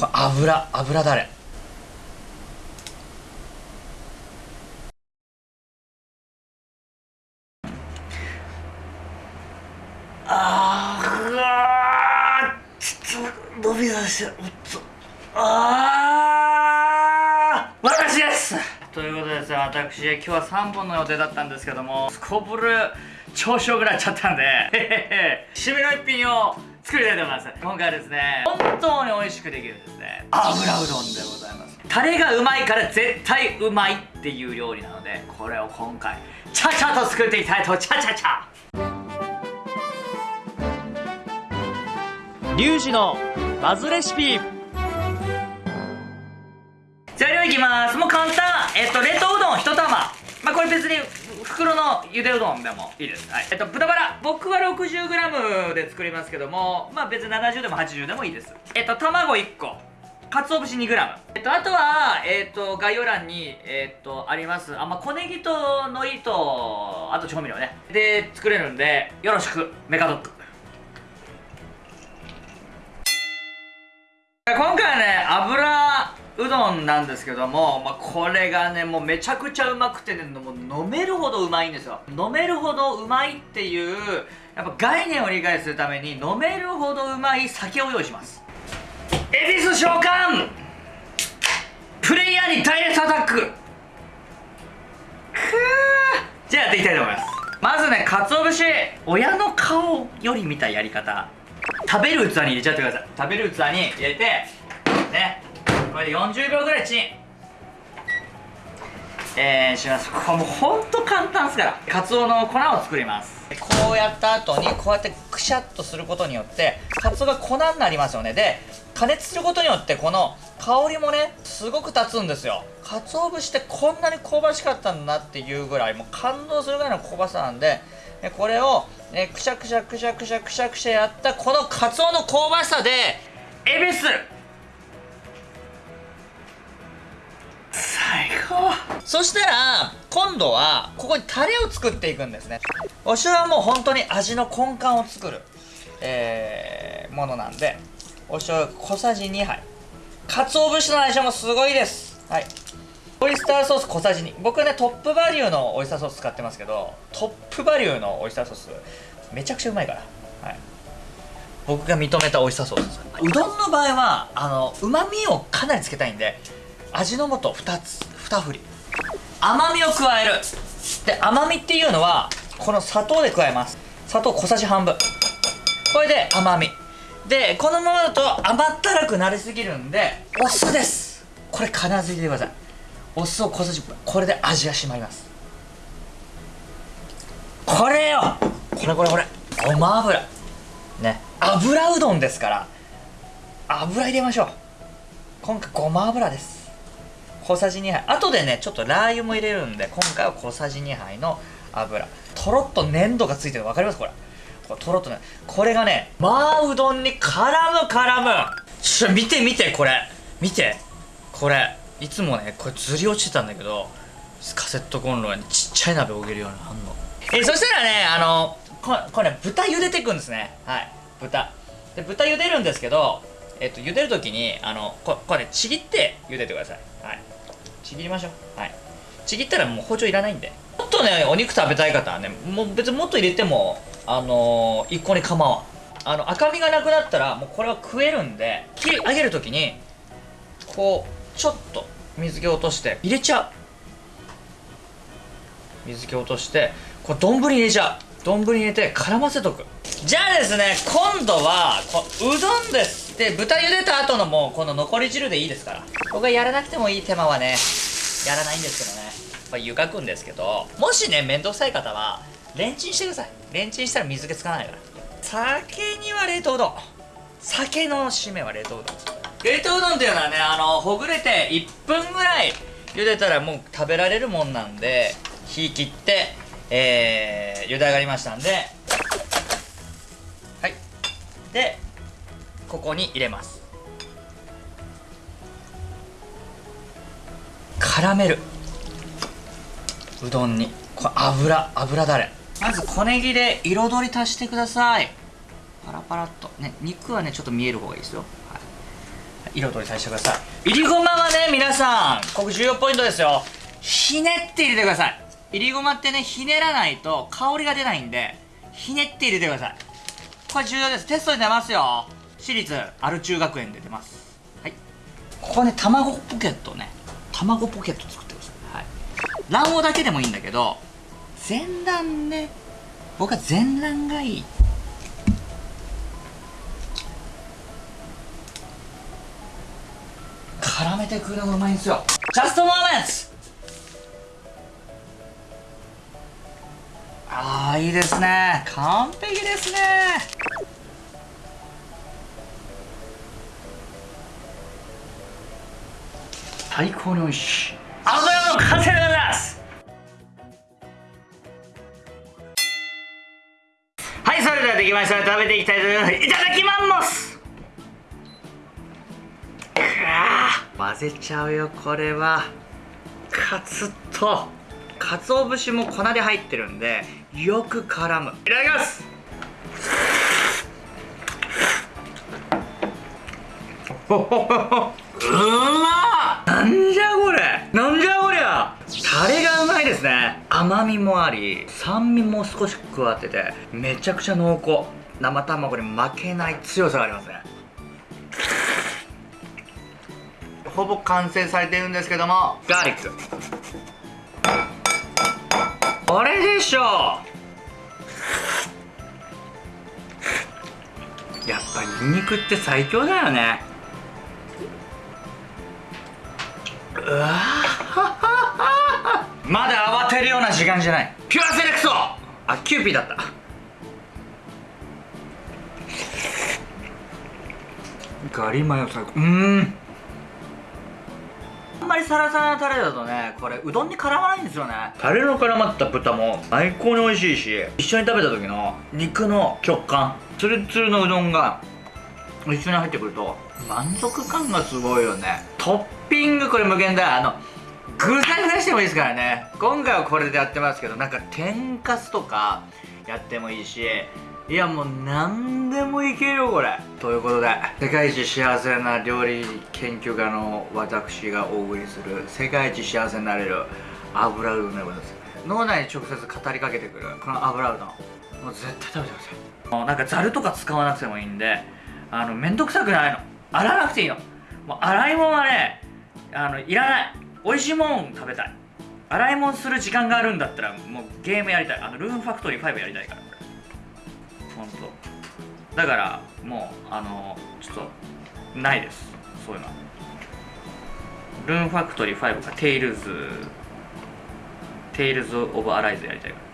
これ油油だれ。あーうわーちょっと伸び出しておっと。あー私です。ということでですね私今日は3本の予定だったんですけどもすこぶる調子よくなっちゃったんでへへへ。締めの一品を作りたいと思います。今回はですね本当に美味しくできるですね。油うどんでございます。タレがうまいから絶対うまいっていう料理なのでこれを今回ちゃちゃと作っていきたいとちゃちゃちゃリュウジのバズレシピ。材料いきます。もう簡単。えっと冷凍うどん1玉。まあこれ別に袋のゆでうどんでもいいです、はい、えっと豚バラ。僕は 60g で作りますけどもまあ別に70でも80でもいいです。えっと卵1個。鰹節 2g えっとあとはえっと概要欄にえっとあります。あまあ小ネギとのりとあと調味料ね。で作れるんでよろしく。メカドッグ今回はね油うどんなんですけども、まあ、これがねもうめちゃくちゃうまくてねもう飲めるほどうまいんですよ。飲めるほどうまいっていうやっぱ概念を理解するために飲めるほどうまい酒を用意します。恵比寿召喚!プレイヤーにダイレクトアタック!くー!じゃあやっていきたいと思います。まずね鰹節。親の顔より見たやり方。食べる器に入れちゃってください。食べる器に入れてね。これで40秒ぐらいチン。えー、します。これもうほんと簡単ですから。カツオの粉を作ります。こうやった後にこうやってくしゃっとすることによってカツオが粉になりますよね。で加熱することによってこの香りもねすごく立つんですよ。鰹節ってこんなに香ばしかったんだなっていうぐらいもう感動するぐらいの香ばしさなんでこれを、ね、くしゃくしゃくしゃくしゃくしゃくしゃやったこのカツオの香ばしさでエビスそしたら今度はここにタレを作っていくんですね。お塩はもう本当に味の根幹を作る、えー、ものなんでお醤油小さじ2杯。鰹節の相性もすごいです。はい。オイスターソース小さじ2僕はねトップバリューのオイスターソース使ってますけどトップバリューのオイスターソースめちゃくちゃうまいから。はい。僕が認めたオイスターソースです。うどんの場合はあのうまみをかなりつけたいんで味の素2つ。2振り。甘みを加える。で甘みっていうのはこの砂糖で加えます。砂糖小さじ半分。これで甘み。でこのままだと甘ったるくなりすぎるんでお酢です。これ必ず入れてください。お酢を小さじこれで味が締まります。これよ。これこれこれ。ごま油。ね。油うどんですから油入れましょう。今回ごま油です。小さじ2杯。後でねちょっとラー油も入れるんで今回は小さじ2杯の油。とろっと粘度がついてるの分かります？これ。これとろっとね。これがねまあうどんに絡む絡む。ちょ見て見てこれ。見て。これいつもねこれずり落ちてたんだけどカセットコンロにちっちゃい鍋を置けるようになるの。えそしたらねあのここれ、ね、豚茹でていくんですね。はい。豚。で豚茹でるんですけどえっと茹でるときにあのここれねちぎって茹でてください。ちぎりましょう。はい。ちぎったらもう包丁いらないんで。もっとねお肉食べたい方はねもう別にもっと入れてもあのー、一個に構わん。あの赤みがなくなったらもうこれは食えるんで切り上げるときにこうちょっと水気落として入れちゃう。水気落としてこれ丼に入れちゃう。丼に入れて絡ませとく。じゃあですね今度はこうどんですで豚茹でた後のもうこの残り汁でいいですから。僕はやらなくてもいい手間はね。やらないんですけどね。まあ、湯がくんですけどもしね面倒くさい方はレンチンしてください。レンチンしたら水気つかないから。酒には冷凍うどん。酒の締めは冷凍うどん。冷凍うどんっていうのはねあのほぐれて1分ぐらい茹でたらもう食べられるもんなんで火切ってえー、茹で上がりましたんで。はい。でここに入れます。絡めるうどんに。これ油油だれ。まず小ネギで彩り足してください。パラパラっと。ね肉はねちょっと見える方がいいですよ、はい、色取りさせてください。いりごまはね皆さんここ重要ポイントですよ。ひねって入れてください。いりごまってねひねらないと香りが出ないんでひねって入れてください。これ重要です。テストに出ますよ。私立アル中学園で出ます。はい。ここね卵ポケットね。卵ポケット作ってくださいはい。卵黄だけでもいいんだけど全卵ね僕は全卵がいい。絡めてくるのがうまいんですよ。ジャストモーメンツ。ああいいですね。完璧ですね。最高に美味しい油の完成でございます。はいそれではできました。食べていきたいと思います。いただきます。くわ混ぜちゃうよこれは。カツと鰹節も粉で入ってるんでよく絡む。いただきます。うまっなんじゃこれ？なんじゃこりゃ？タレがうまいですね。甘みもあり酸味も少し加わっててめちゃくちゃ濃厚。生卵に負けない強さがありますね。ほぼ完成されてるんですけども。ガーリック。これでしょやっぱニンニクって最強だよねまだ慌てるような時間じゃない。ピュアセレクト。あキューピーだった。ガリマヨ最高。うん。あんまりサラサラなタレだとねこれうどんに絡まないんですよね。タレの絡まった豚も最高に美味しいし一緒に食べた時の肉の食感ツルツルのうどんが一緒に入ってくると満足感がすごいよね。トッピングこれ無限だあの具材出してもいいですからね。今回はこれでやってますけどなんか天かすとかやってもいいしいやもう何でもいけるよこれ。ということで世界一幸せな料理研究家の私がお送りする世界一幸せになれる油うどんでございます。脳内に直接語りかけてくるこの油うどん。もう絶対食べてください。もうなんかざるとか使わなくてもいいんであのめんどくさくないの。洗わなくていいの。もう洗い物はねあのいらない。美味しいもん食べたい。洗い物する時間があるんだったらもうゲームやりたい。あのルームファクトリー5やりたいからこれ。本当。だからもうあのちょっとないです。そういうの。はルーンファクトリー5かテイルズテイルズ・オブ・アライズやりたいから。